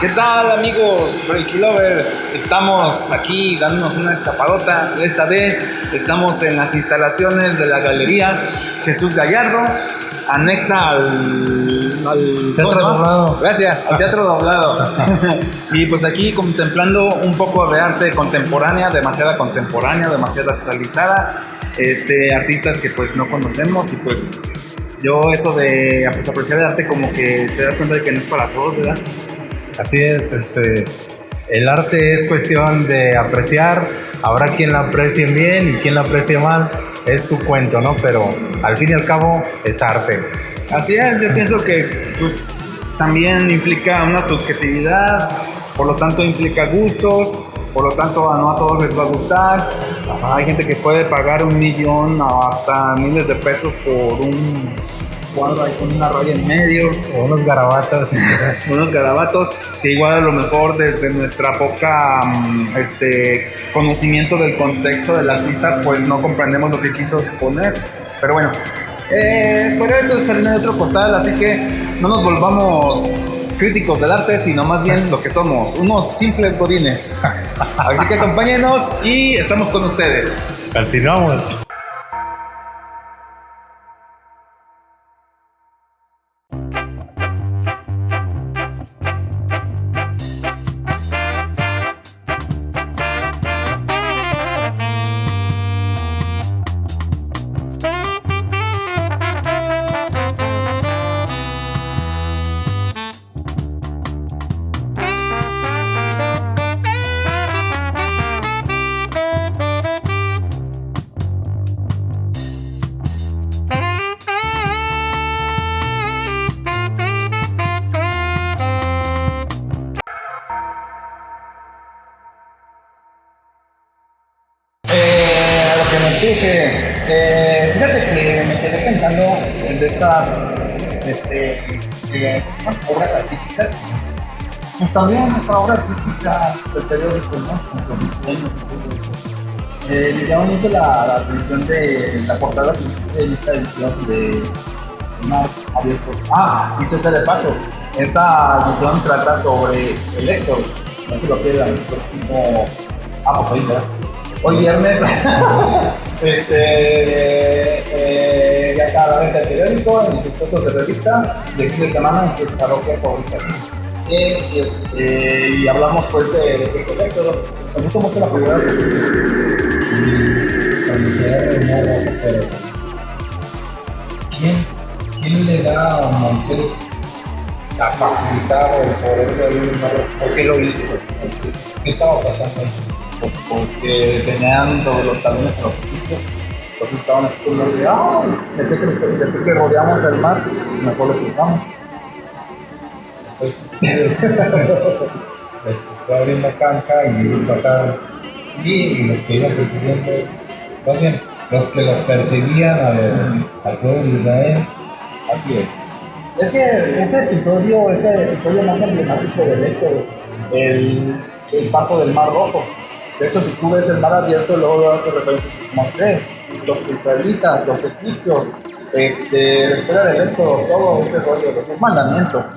¿Qué tal amigos Reiki Lovers? Estamos aquí dándonos una escapadota. Esta vez estamos en las instalaciones de la Galería Jesús Gallardo, anexa al, al Teatro Doblado. Gracias, al Teatro Doblado. y pues aquí contemplando un poco de arte contemporánea, demasiada contemporánea, demasiado actualizada. Este, artistas que pues no conocemos y pues yo eso de pues, apreciar el arte como que te das cuenta de que no es para todos, ¿verdad? Así es, este, el arte es cuestión de apreciar, habrá quien la aprecie bien y quien la aprecie mal, es su cuento, ¿no? Pero al fin y al cabo es arte. Así es, yo pienso que pues también implica una subjetividad, por lo tanto implica gustos, por lo tanto no a todos les va a gustar. Hay gente que puede pagar un millón o hasta miles de pesos por un cuadro ahí con una raya en medio. O unos garabatos. unos garabatos que igual a lo mejor desde nuestra poca mm, este, conocimiento del contexto del artista pues no comprendemos lo que quiso exponer. Pero bueno, eh, pero eso es harina de otro postal, así que no nos volvamos críticos del arte, sino más bien lo que somos, unos simples godines. Así que acompáñenos y estamos con ustedes. Continuamos. Pues también nuestra obra artística del periódico, ¿no? Con sueños y todo eso. Eh, me llamó mucho la, atención de la portada principal de esta edición de Mar Abierto. Ah, dicho sea de paso, esta edición trata sobre el éxodo. No se lo pierdan el próximo. Ah, pues hoy, ¿verdad? Hoy viernes. este. Eh, ya está la venta el periódico, en sus fotos de revista, de fin de semana en sus parroquias favoritas. Este, y hablamos pues de, de qué es el éxodo. Me gusta mucho la primera que se ¿Quién, ¿Quién le da a Moisés la facultad o el poder de un? ¿Por qué lo hizo? ¿Qué estaba pasando ahí? porque tenían todos los talones en los equipos. Entonces estaban así como de, ah, que, que rodeamos el mar, mejor lo cruzamos. Pues, les fue abriendo cancha y ellos pasaron. Sí, y los que iban persiguiendo, más bien, los que los perseguían al, al pueblo de Israel. Así es. Es que ese episodio es el episodio más emblemático del éxodo, el, el paso del Mar Rojo. De hecho, si tú ves el mar abierto, luego hace referencias a Moisés, los israelitas, los egipcios, este, la historia del éxodo, todo ese rollo, los mandamientos.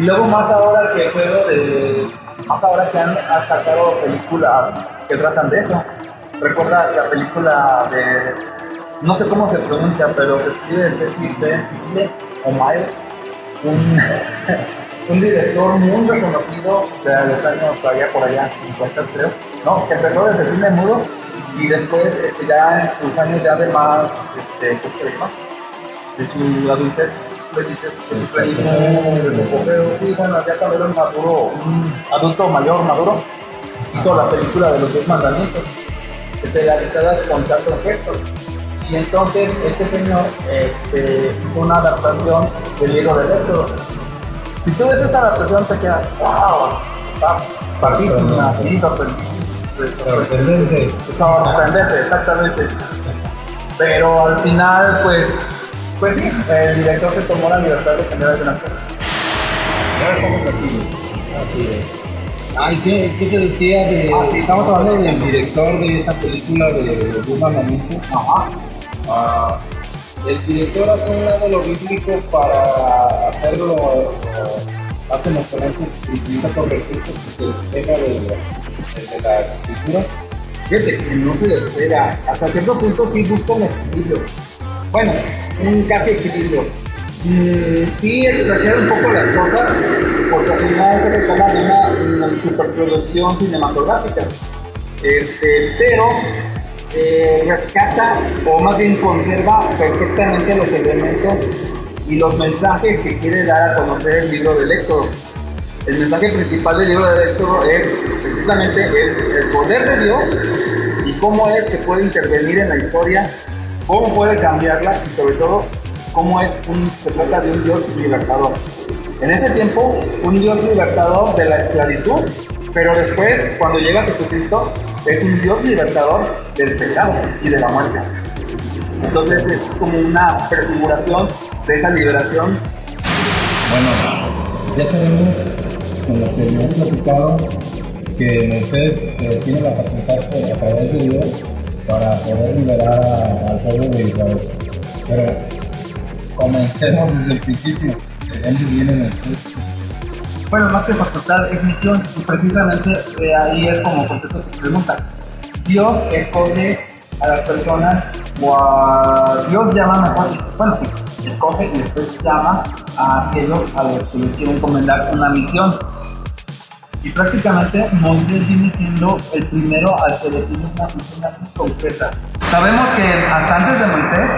Y luego más ahora que juego de. Más ahora que han, sacado películas que tratan de eso. ¿Recuerdas la película de. No sé cómo se pronuncia, pero se escribe. Mille o Mile. Un, un director muy reconocido de los años allá por allá, 50 creo. No, que empezó desde cine mudo y después este, ya en sus años ya de más, este, ¿cómo se llama? De su adultez, de su apogeo. Sí, bueno, ya un maduro, un adulto mayor, maduro, hizo la película de los diez mandamientos, realizada con Charlton Heston. Y entonces este señor este, hizo una adaptación del libro del Éxodo. Si tú ves esa adaptación te quedas, wow, está padrísima, sí, sorprendísima. Sorprendente. Sorprendente, exactamente. Pero al final, pues, pues sí, el director se tomó la libertad de cambiar algunas cosas. Ya estamos aquí. Así es. Ay, ¿qué, qué te decía de.? Ah, sí, estamos hablando del director de esa película de Los Diez Mandamientos. Ajá. Ah, el director hace un lado lo bíblico para hacerlo hace más talento que utiliza con recursos y se despega de, de, las escrituras. Fíjate que no se despega. Hasta cierto punto sí busca un equilibrio. Bueno, casi equilibrio. Mm, sí exagera un poco las cosas, porque al final se retoma de una, una superproducción cinematográfica. Este, pero eh, rescata, o más bien conserva perfectamente los elementos y los mensajes que quiere dar a conocer el libro del Éxodo. El mensaje principal del libro del Éxodo es precisamente es el poder de Dios y cómo es que puede intervenir en la historia, cómo puede cambiarla y sobre todo cómo es un, se trata de un Dios libertador. En ese tiempo, un Dios libertador de la esclavitud, pero después, cuando llega Jesucristo, es un Dios libertador del pecado y de la muerte. Entonces es como una prefiguración de esa liberación. Bueno, ya sabemos con lo que hemos platicado que Moisés eh, tiene la facultad a través de Dios para poder liberar al pueblo de Israel. Pero comencemos desde el principio, de dónde viene Moisés. Bueno, más que facultad es misión y precisamente de ahí es como contesto tu pregunta. Dios escoge a las personas o a Dios llama mejor, bueno, sí, escoge y después llama a aquellos a los que les quiere encomendar una misión. Y prácticamente Moisés viene siendo el primero al que le pide una misión así concreta. Sabemos que hasta antes de Moisés,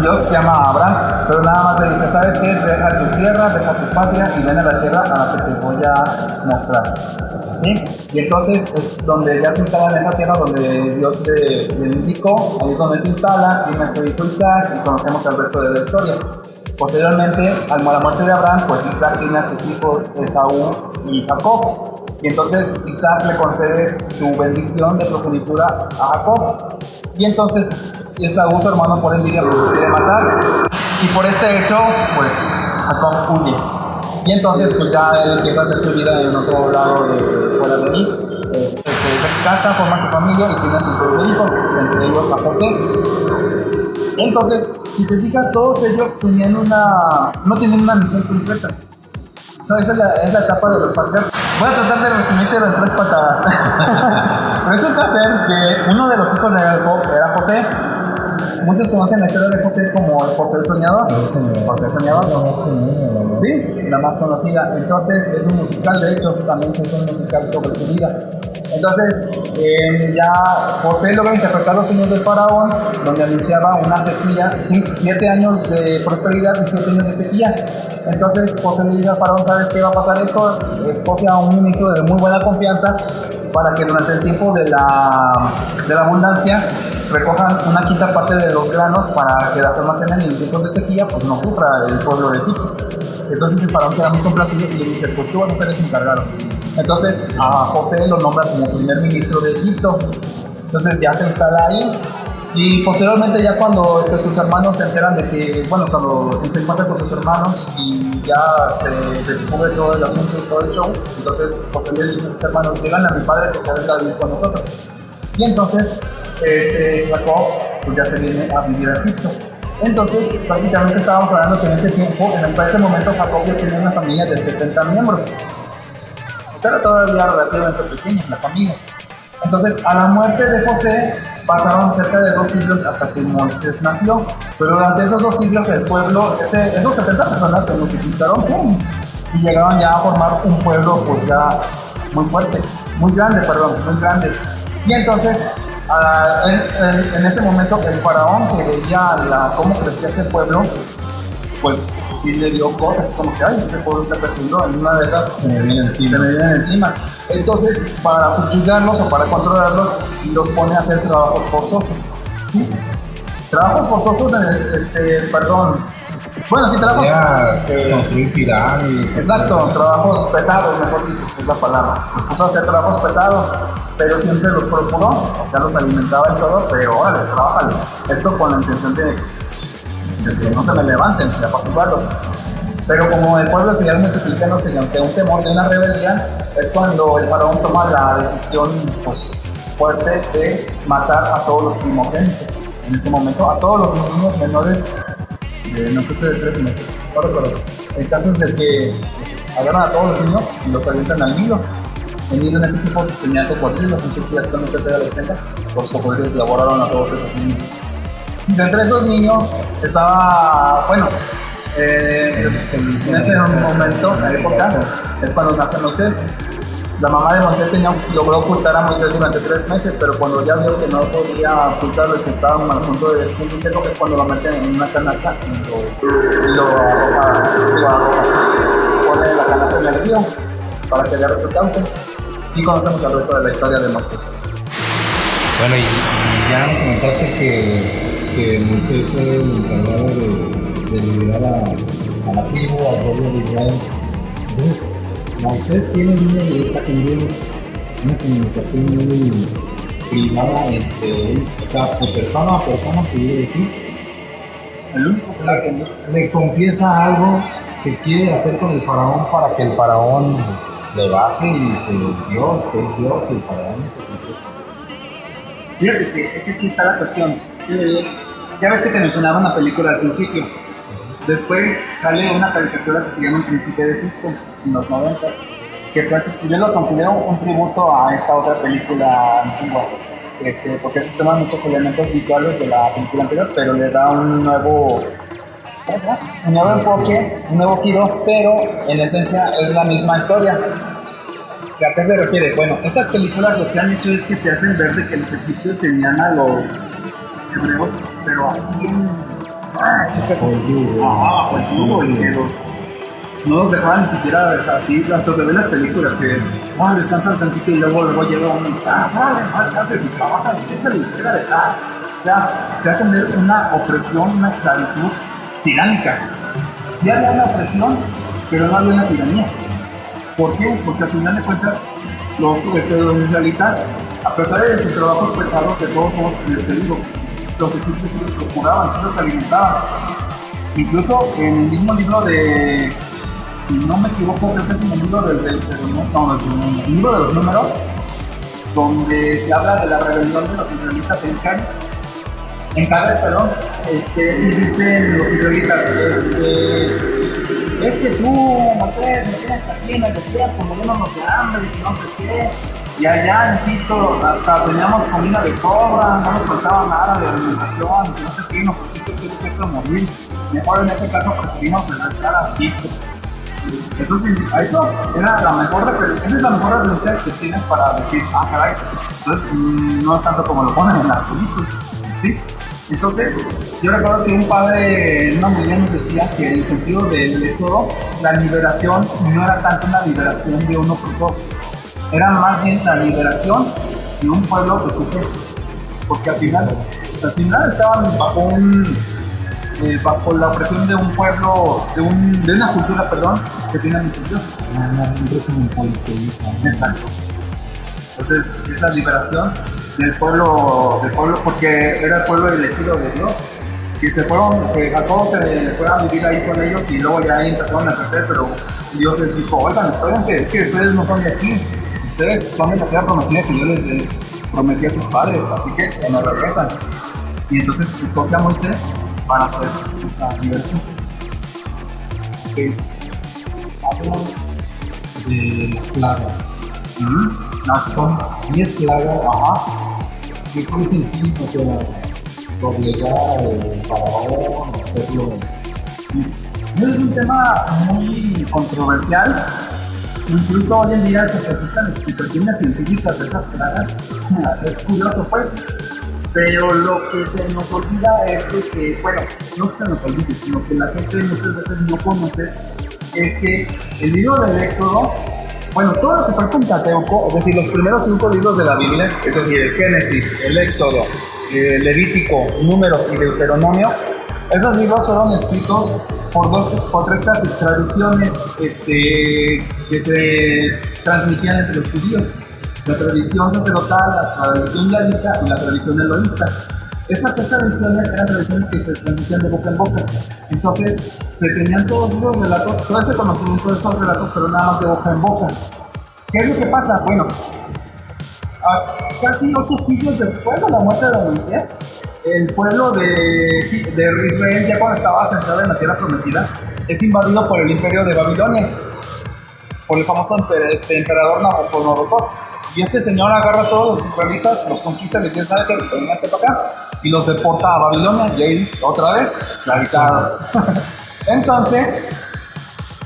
Dios llama a Abraham, pero nada más le dice, ¿sabes qué? Deja tu tierra, deja tu patria y ven a la tierra a la que te voy a mostrar. ¿Sí? Y entonces es donde ya se instala en esa tierra donde Dios le, le indicó, ahí es donde se instala, viene su hijo Isaac y conocemos el resto de la historia. Posteriormente, al la muerte de Abraham, pues Isaac tiene a sus hijos Esaú y Jacob. Y entonces Isaac le concede su bendición de progenitura a Jacob. Y entonces Esaú, su hermano, por envidia lo quiere matar. Y por este hecho, pues Jacob huye. Y entonces, pues ya él empieza a hacer su vida en otro lado de, fuera de ahí. Este, se casa, forma su familia y tiene sus dos hijos, entre ellos a José. Entonces, si te fijas, todos ellos tenían una, no tenían una misión concreta. So, esa es la, es la etapa de los patriarcas. Voy a tratar de resumirte en tres patadas. Resulta ser que uno de los hijos de Jacob era José. Muchos conocen la historia de José como José el Soñador. José el Soñador. La más común, Sí, la más conocida. Entonces es un musical, de hecho, también se hizo un musical sobre su vida. Entonces, eh, ya José logra interpretar los sueños del faraón, donde anunciaba una sequía, siete años de prosperidad y siete años de sequía. Entonces, José le dice al faraón, ¿sabes qué va a pasar esto? Escoge a un ministro de muy buena confianza para que durante el tiempo de la, de la abundancia recojan una quinta parte de los granos para que las almacenen y en tiempos de sequía pues no sufra el pueblo de Egipto. Entonces el faraón queda muy complacido y le dice, pues tú vas a ser ese encargado. Entonces José lo nombra como primer ministro de Egipto. Entonces ya se instala ahí. Y posteriormente ya cuando este, sus hermanos se enteran de que, bueno, cuando se encuentra con sus hermanos y ya se descubre todo el asunto y todo el show, entonces José le dice a sus hermanos, llegan a mi padre que se venga a vivir con nosotros. Y entonces este, Jacob pues ya se viene a vivir a Egipto. Entonces, prácticamente estábamos hablando que en ese tiempo, hasta ese momento, Jacob ya tenía una familia de 70 miembros. Era todavía relativamente pequeña la familia. Entonces, a la muerte de José, pasaron cerca de dos siglos hasta que Moisés nació. Pero durante esos dos siglos, el pueblo, ese, esos 70 personas se multiplicaron ¡pum! y llegaron ya a formar un pueblo, pues ya muy fuerte, muy grande, perdón, muy grande. Y entonces Uh, en, en, en, ese momento el faraón que veía la, cómo crecía ese pueblo, pues sí le dio cosas como que, ay, este pueblo está creciendo, en una de esas se me viene encima. Se me vienen encima. Entonces, para subyugarlos o para controlarlos, los pone a hacer trabajos forzosos. ¿Sí? Trabajos forzosos, en el, este, perdón, bueno, sí, trabajos. Ya, eh, construir pirámides. Exacto, trabajos pesados, mejor dicho, es la palabra. Los puso a hacer trabajos pesados, pero siempre los procuró, o sea, los alimentaba y todo, pero órale, trabajale. Esto con la intención de, de que no se me levanten, de apaciguarlos. Pero como el pueblo seguía multiplicándose y ante un temor de una rebelión, es cuando el faraón toma la decisión pues, fuerte de matar a todos los primogénitos. En ese momento, a todos los niños menores Eh, no creo que de tres meses, no recuerdo. El caso es de que pues, agarran a todos los niños y los avientan al nido. El nido en ese tiempo pues, tenía cocodrilos, no sé si actualmente todavía los tenga. Los cocodrilos devoraron a todos esos niños. Y entre esos niños estaba, bueno, eh, en ese momento, en la época, es cuando nace Moisés. La mamá de Moisés tenía, logró ocultar a Moisés durante tres meses, pero cuando ya vio que no podía ocultarlo que estaba a punto de descubrirlo, es cuando lo meten en una canasta y lo, lo pone la canasta en el río para que agarre su causa. Y conocemos el resto de la historia de Moisés. Bueno, y, y ya me comentaste que, que Moisés fue el encargado de, de liberar a, a la tribu, al pueblo de Israel. Entonces, Moisés tiene una directa con una comunicación muy privada entre él, o sea, de persona a persona vive aquí. El único que le, confiesa algo que quiere hacer con el faraón para que el faraón le baje y que Dios es Dios y el faraón Fíjate que, es que aquí está la cuestión. Eh, ya ves que te mencionaba una película al principio. Después sale una caricatura que se llama El Príncipe de Egipto, en los noventas. Que prácticamente- yo lo considero un tributo a esta otra película antigua. Este, porque se toman muchos elementos visuales de la película anterior, pero le da un nuevo. Un nuevo enfoque, un nuevo giro, pero en esencia es la misma historia. ¿A qué se refiere? Bueno, estas películas lo que han hecho es que te hacen ver de que los egipcios tenían a los hebreos, pero así. Ah, así que así. Ajá, pues yugo, y que los... No los dejaban ni siquiera así, hasta se ven las películas que ah, descansan tantito y luego, luego llega uno y ah, sale, más haces y trabajan, échale y pégale, ¿sabes? O sea, te hacen ver una opresión, una esclavitud tiránica. Sí había una opresión, pero no había una tiranía. ¿Por qué? Porque al final de cuentas, los, este, los israelitas, a pesar de sus trabajos pesados, de todos como te digo, los egipcios sí los procuraban, sí los alimentaban. Incluso en el mismo libro de, si no me equivoco, creo que es en el libro del, libro de los números, donde se habla de la rebelión de los israelitas en Cádiz, en Cádiz, perdón, este, y dicen los israelitas, este, es que tú, Moisés, me tienes aquí en el desierto muriéndonos de hambre y que no sé qué. Y allá en Egipto hasta teníamos comida de sobra, no nos faltaba nada de alimentación, que no sé qué, dijiste que el desierto morir. Mejor en ese caso preferimos regresar a Egipto. Eso, sí, eso era la mejor esa es la mejor referencia que tienes para decir, ah, caray, entonces mm, no es tanto como lo ponen en las películas, ¿sí? Entonces, yo recuerdo que un padre en una homilía nos decía que el sentido del éxodo, la liberación no era tanto una liberación de un opresor, era más bien la liberación de un pueblo que sufre, porque al final, al final estaban bajo un eh, bajo la opresión de un pueblo, de, un, de una cultura, perdón, que tiene muchos dioses. Exacto. Entonces, esa liberación del pueblo, del pueblo, porque era el pueblo elegido de Dios, que se fueron, que Jacob se fue a vivir ahí con ellos y luego ya ahí empezaron a crecer, pero Dios les dijo, oigan, espérense, es que ustedes no son de aquí, ustedes son de la tierra prometida que yo les eh, prometí a sus padres, así que se nos regresan. Y entonces escoge a Moisés para hacer esa liberación. que hablan de las plagas. Ujú. No, Son son 10 plagas. Ajá. ¿Qué el fin? O sea, doblegar al faraón, o hacerlo. Sí. Es un tema muy controversial. Incluso hoy en día que se buscan explicaciones científicas de esas plagas. Es curioso, pues. Pero lo que se nos olvida es que, bueno, no que se nos olvide, sino que la gente muchas veces no conoce, es que el libro del Éxodo, bueno, todo lo que fue Pentateuco, es decir, los primeros cinco libros de la Biblia, es decir, el Génesis, el Éxodo, el Levítico, Números y Deuteronomio, esos libros fueron escritos por, dos, por tres tra- tradiciones este, que se transmitían entre los judíos. La tradición sacerdotal, la tradición yavista y la tradición eloísta. Estas tres tradiciones eran tradiciones que se transmitían de boca en boca. Entonces, se tenían todos esos relatos, todo ese conocimiento de esos relatos, pero nada más de boca en boca. ¿Qué es lo que pasa? Bueno, a- casi ocho siglos después de la muerte de Moisés, el pueblo de, Israel, ya cuando estaba centrado en la tierra prometida, es invadido por el imperio de Babilonia, por el famoso este, emperador Nabucodonosor. Y este señor agarra a todos los israelitas, los conquista, les dice, ¿sabe qué? Para acá. Y los deporta a Babilonia y ahí otra vez esclavizados. Entonces,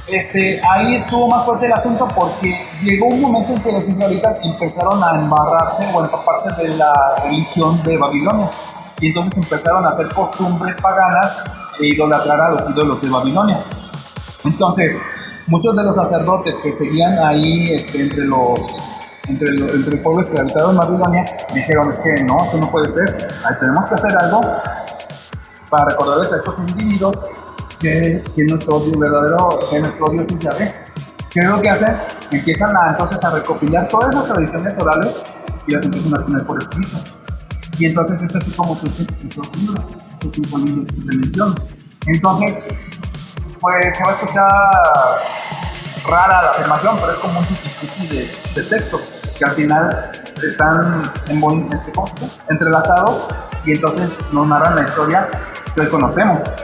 este, ahí estuvo más fuerte el asunto porque llegó un momento en que los israelitas empezaron a embarrarse o a empaparse de la religión de Babilonia. Y entonces empezaron a hacer costumbres paganas e idolatrar a los ídolos de Babilonia. Entonces, muchos de los sacerdotes que seguían ahí este, entre los entre entre el pueblo esclavizado en Babilonia dijeron es que no, eso no puede ser, ahí tenemos que hacer algo para recordarles a estos individuos que, que nuestro verdadero, que nuestro Dios es Yahvé. ¿Qué es lo que hacen? Empiezan a, entonces a recopilar todas esas tradiciones orales y las empiezan a poner por escrito. Y entonces es así como surgen estos libros, estos cinco libros que te. Entonces, pues se va a escuchar rara la afirmación, pero es como un tipo de, textos que al final están en, este, ¿cómo se entrelazados y entonces nos narran la historia que hoy conocemos.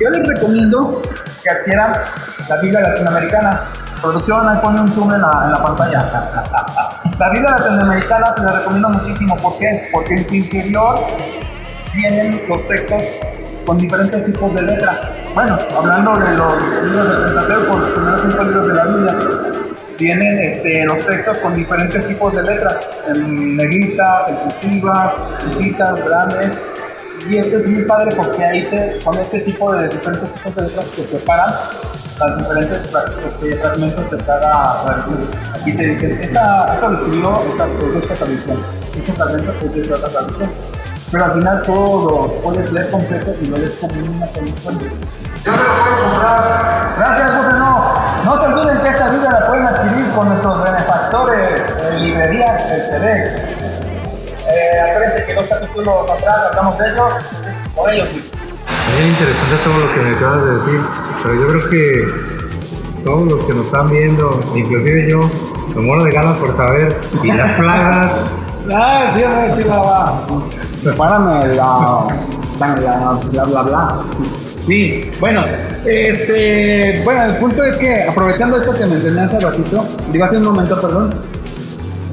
Yo les recomiendo que adquieran la Biblia latinoamericana. Producción, ahí pone un zoom en la pantalla. La Biblia latinoamericana se la recomiendo muchísimo. ¿Por qué? Porque en su interior vienen los textos con diferentes tipos de letras. Bueno, hablando de los libros de Pentateuco, los primeros cinco libros de la Biblia, tienen este, los textos con diferentes tipos de letras, en negritas, en cursivas, chiquitas, grandes, y esto es muy padre porque ahí te, con ese tipo de diferentes tipos de letras que separan las diferentes este, fragmentos de cada tradición. Aquí te dicen, esta, esto lo escribió esta, pues, de esta tradición, este fragmento es de otra tradición. Pero al final todo lo puedes leer completo y lo lees como una sola historia. Yo me lo puedo comprar. Gracias, José. No, no se olviden que esta vida la pueden adquirir con nuestros benefactores en librerías del CD. Eh, acuérdense que dos capítulos atrás hablamos de ellos, entonces por ellos mismos. Muy interesante todo lo que me acabas de decir, pero yo creo que todos los que nos están viendo, inclusive yo, me muero de ganas por saber, y las plagas. ah, sí, hombre, chihuahua. Prepárame la, la, bla, bla, bla. Sí, bueno, este, bueno, el punto es que aprovechando esto que mencioné hace ratito, digo hace un momento, perdón,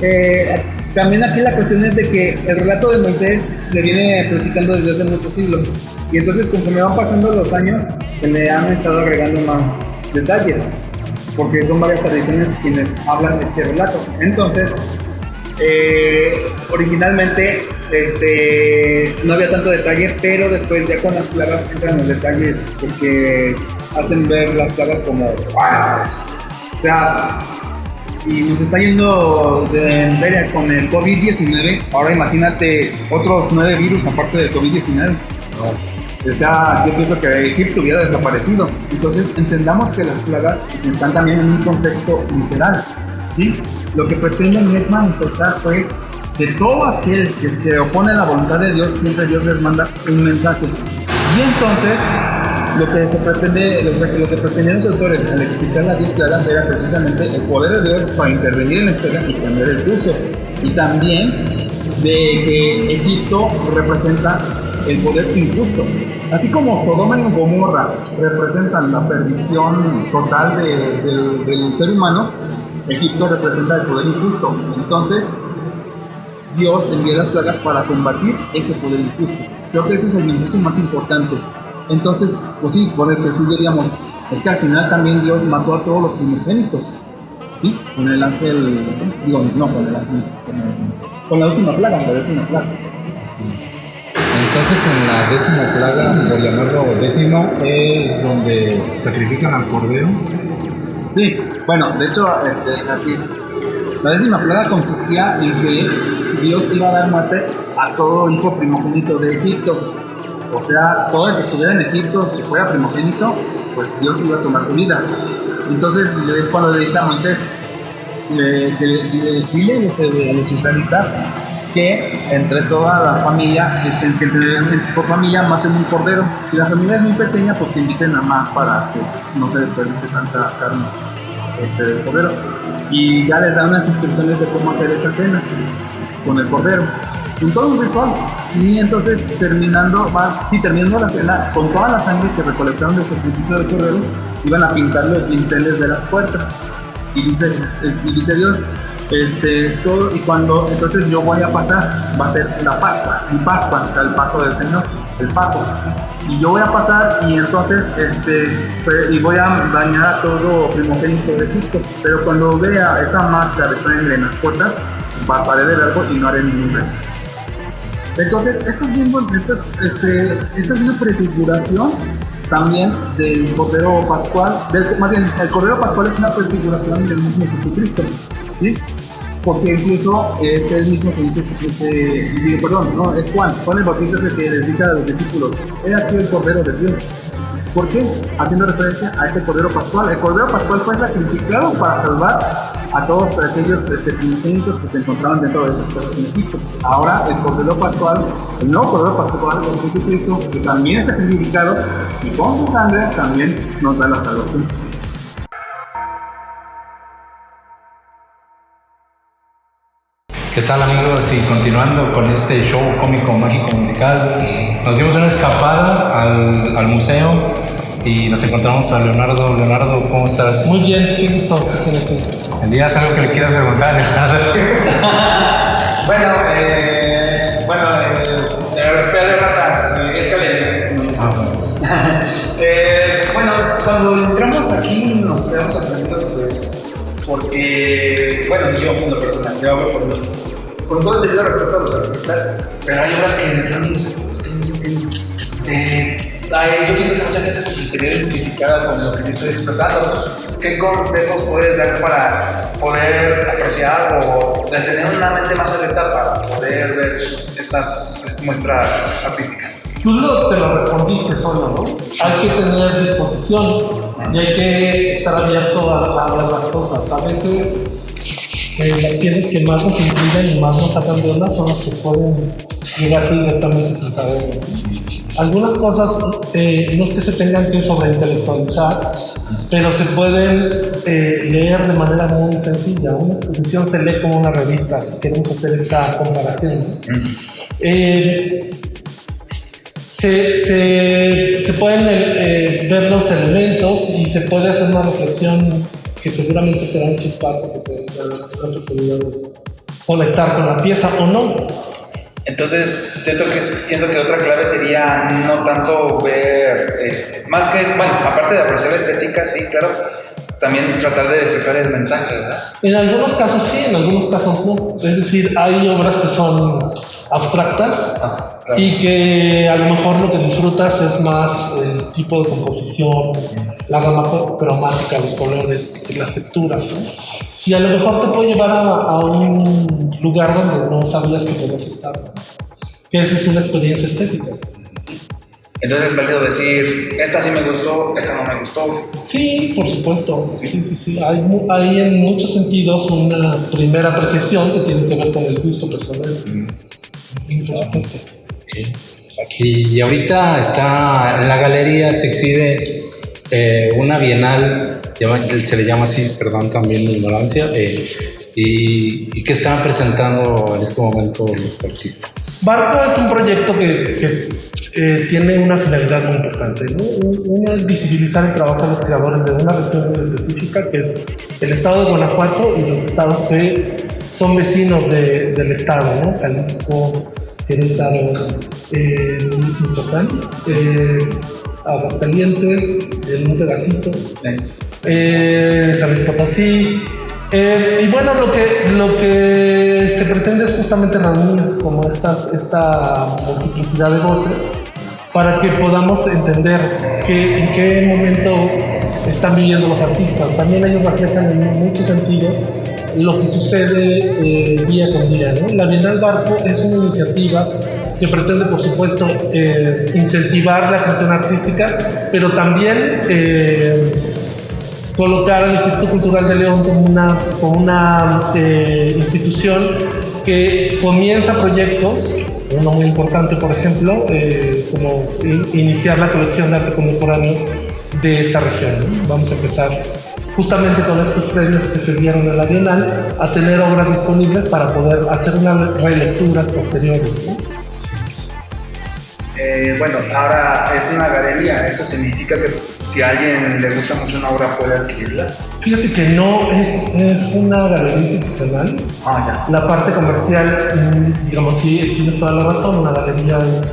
eh, también aquí la cuestión es de que el relato de Moisés se viene platicando desde hace muchos siglos. Y entonces conforme van pasando los años, se le han estado agregando más detalles. Porque son varias tradiciones quienes hablan este relato. Entonces, eh, originalmente este, no había tanto detalle, pero después ya con las plagas entran los detalles pues, que hacen ver las plagas como... O sea, si nos está yendo de feria con el COVID-19, ahora imagínate otros nueve virus aparte del COVID-19. O sea, yo pienso que Egipto hubiera desaparecido. Entonces, entendamos que las plagas están también en un contexto literal. ¿sí? Lo que pretenden es manifestar, pues, que todo aquel que se opone a la voluntad de Dios, siempre Dios les manda un mensaje. Y entonces, lo que se pretende, lo que pretendían los autores al explicar las 10 plagas era precisamente el poder de Dios para intervenir en la historia y cambiar el curso. Y también de que Egipto representa el poder injusto. Así como Sodoma y Gomorra representan la perdición total del ser humano, Egipto representa el poder injusto. Entonces, Dios envía las plagas para combatir ese poder injusto. Creo que ese es el mensaje más importante. Entonces, pues sí, por decir, diríamos, es que al final también Dios mató a todos los primogénitos, ¿sí? Con el ángel, digo, no con el ángel, con, la última plaga, la décima plaga. Entonces en la décima plaga, por llamarlo décima, es donde sacrifican al cordero. Sí, bueno, de hecho, este, aquí la décima plaga consistía en que Dios iba a dar muerte a todo hijo primogénito de Egipto. O sea, todo el que estuviera en Egipto, si fuera primogénito, pues Dios iba a tomar su vida. Entonces es cuando le dice a Moisés, dile a los israelitas que entre toda la familia, este, que por familia maten un cordero. Si la familia es muy pequeña, pues que inviten a más para que pues, no se desperdice tanta carne este, del cordero. Y ya les da unas instrucciones de cómo hacer esa cena con el cordero. Un todo un ritual. Y entonces terminando, más, sí, terminando la cena, con toda la sangre que recolectaron del sacrificio del cordero, iban a pintar los dinteles de las puertas. Y dice, y dice Dios, este, todo, y cuando entonces yo voy a pasar, va a ser la Pascua, mi Pascua, o sea, el paso del Señor, el paso. Y yo voy a pasar y entonces, este, y voy a dañar a todo primogénito de Egipto. Pero cuando vea esa marca de sangre en las puertas, pasaré del árbol y no haré ningún daño. Entonces, esta es, este, una prefiguración también del Cordero Pascual, más bien, el Cordero Pascual es una prefiguración del mismo Jesucristo, ¿sí? Porque incluso este mismo se dice, dice perdón, no, es Juan, Juan el Bautista es el que les dice a los discípulos, he aquí el Cordero de Dios. ¿Por qué? Haciendo referencia a ese Cordero Pascual. El Cordero Pascual fue sacrificado para salvar a todos aquellos este, que se encontraban dentro de esas cosas en Egipto. Ahora el Cordero Pascual, el nuevo Cordero Pascual es Jesucristo, que también es sacrificado y con su sangre también nos da la salvación. ¿Qué tal amigos? Y continuando con este show cómico, mágico, musical, nos dimos una escapada al, al museo y nos encontramos a Leonardo. Leonardo, ¿cómo estás? Muy bien, qué gusto que estén aquí. ¿Elías algo que le quieras preguntar, Leonardo? bueno, eh, bueno, eh, de ratas, eh, esta ley. Ah, eh, bueno, cuando entramos aquí nos quedamos sorprendidos, pues, porque, bueno, yo como persona, yo hablo por mí. Con todo el debido respeto a los artistas, pero hay obras que de verdad es que yo pienso que mucha gente se sentiría identificada con lo que yo estoy expresando. ¿Qué consejos puedes dar para poder apreciar o tener una mente más abierta para poder ver estas, muestras artísticas? Tú lo, te lo respondiste solo, ¿no? Hay que tener disposición y hay que estar abierto a, a ver las cosas. A veces eh, las piezas que más nos inclinan y más nos sacan de onda son las que pueden llegar directamente sin saber. Algunas cosas eh, no es que se tengan que sobreintelectualizar, pero se pueden eh, leer de manera muy sencilla. Una exposición se lee como una revista, si queremos hacer esta comparación. Se, se, se, pueden ver los elementos y se puede hacer una reflexión que seguramente será un chispazo que te conectar con la pieza o no. Entonces, siento que pienso que otra clave sería no tanto ver, este, más que, bueno, aparte de apreciar la estética, sí, claro, también tratar de descifrar el mensaje, ¿verdad? En algunos casos sí, en algunos casos no. Es decir, hay obras que son abstractas ah, y que a lo mejor lo que disfrutas es más el tipo de composición, la gama cromática, los colores, las texturas. Y a lo mejor te puede llevar a, un lugar donde no sabías que podías estar. Que esa es una experiencia estética. Entonces es válido decir, esta sí me gustó, esta no me gustó. Sí, por supuesto. Sí, sí, sí. Hay, hay en muchos sentidos una primera apreciación que tiene que ver con el gusto personal. Mm. Y ahorita está en la galería, se exhibe eh, una bienal, se le llama así, perdón también mi ignorancia, eh, y, y, que están presentando en este momento los artistas. Barco es un proyecto que, eh, tiene una finalidad muy importante. Una es visibilizar el trabajo de los creadores de una región específica, que es el estado de Guanajuato y los estados que son vecinos del estado, ¿no? Jalisco, Querétaro, eh, Michoacán, eh, Aguascalientes, el Monte Gacito, eh, San Luis Potosí. Eh, y bueno, lo que, lo que se pretende es justamente reunir como estas, esta multiplicidad de voces para que podamos entender que, en qué momento están viviendo los artistas. También ellos reflejan en muchos sentidos lo que sucede eh, día con día. ¿no? La Bienal Barco es una iniciativa que pretende, por supuesto, eh, incentivar la creación artística, pero también eh, colocar al Instituto Cultural de León como una, como una institución que comienza proyectos, uno muy importante, por ejemplo, como iniciar la colección de arte contemporáneo de esta región. Vamos a empezar justamente con estos premios que se dieron en la Bienal, a tener obras disponibles para poder hacer unas relecturas posteriores. Eh, bueno, ahora es una galería, eso significa que si a alguien le gusta mucho una obra puede adquirirla. Fíjate que no es, es una galería institucional. Ah, La parte comercial, mm, digamos, sí, tienes toda la razón, una galería es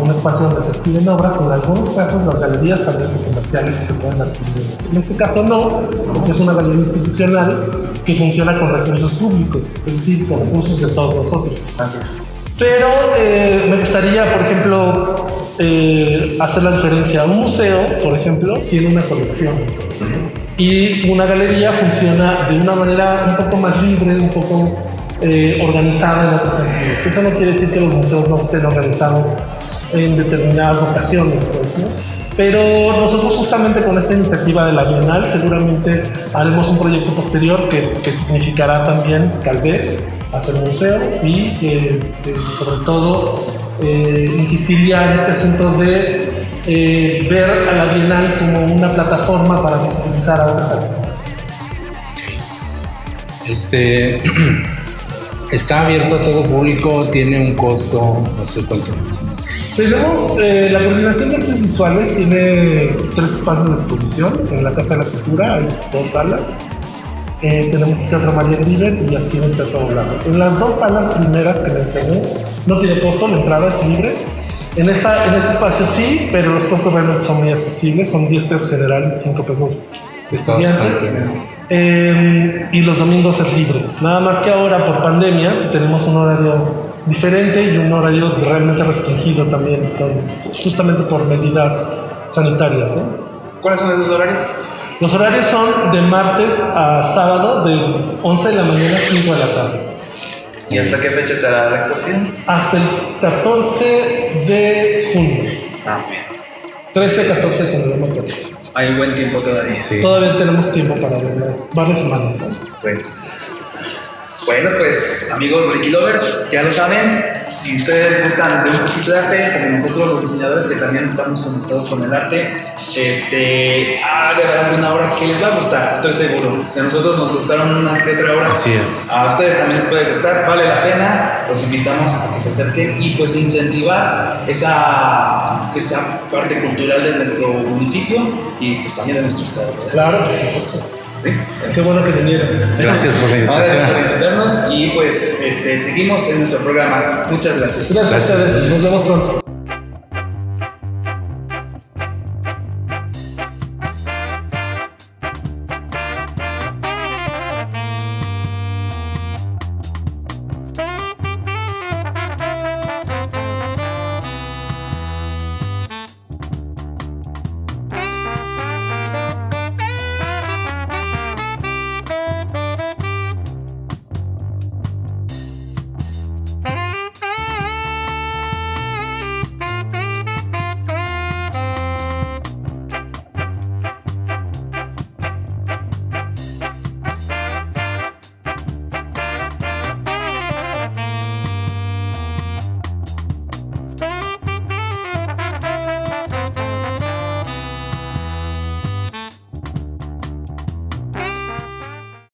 un espacio donde se exhiben obras. En algunos casos las galerías también son comerciales y se pueden adquirir. En este caso no, porque es una galería institucional que funciona con recursos públicos, es decir, con recursos de todos nosotros. ya, así es. Pero eh, me gustaría, por ejemplo, eh, hacer la diferencia. Un museo, por ejemplo, tiene una colección. Y una galería funciona de una manera un poco más libre, un poco eh, organizada en otros sentidos. Eso no quiere decir que los museos no estén organizados en determinadas vocaciones, pues, ¿no? Pero nosotros justamente con esta iniciativa de la Bienal seguramente haremos un proyecto posterior que, que significará también, tal vez, hacer un museo y eh, eh, sobre todo eh, insistiría en este asunto de eh, ver a la Bienal como una plataforma para visibilizar a otros artistas. Este está abierto a todo público, tiene un costo, no sé cuánto. Tenemos eh, la coordinación de artes visuales, tiene tres espacios de exposición. En la Casa de la Cultura hay dos salas. Eh, tenemos el Teatro María River y aquí en el Teatro Doblado. En las dos salas primeras que mencioné, no tiene costo, la entrada es libre. En, esta, en este espacio sí, pero los costos realmente son muy accesibles, son 10 pesos generales, 5 pesos estudiantes. Eh, y los domingos es libre. Nada más que ahora por pandemia tenemos un horario diferente y un horario realmente restringido también, justamente por medidas sanitarias. ¿no? ¿Cuáles son esos horarios? Los horarios son de martes a sábado de 11 de la mañana a 5 de la tarde. ¿Y hasta qué fecha estará la exposición? Hasta el 14 de junio. Ah, 13, 14 de junio, no me acuerdo. hay buen tiempo todavía. Sí. Todavía tenemos tiempo para verlo. Varias semanas. ¿no? Bueno. Bueno, pues amigos Ricky Lovers, ya lo saben, si ustedes gustan de un poquito de arte, como nosotros los diseñadores que también estamos conectados con el arte, este, hagan una obra que les va a gustar, estoy seguro. Si a nosotros nos gustaron una que otra obra, Así es. a ustedes también les puede gustar, vale la pena, los invitamos a que se acerquen y pues incentivar esa, esa parte cultural de nuestro municipio y pues también de nuestro estado. ¿verdad? Claro, por supuesto. Qué bueno que vinieron. Gracias por la Gracias por invitación. invitarnos y pues este, seguimos en nuestro programa. Muchas gracias. Gracias a ustedes. Nos vemos pronto.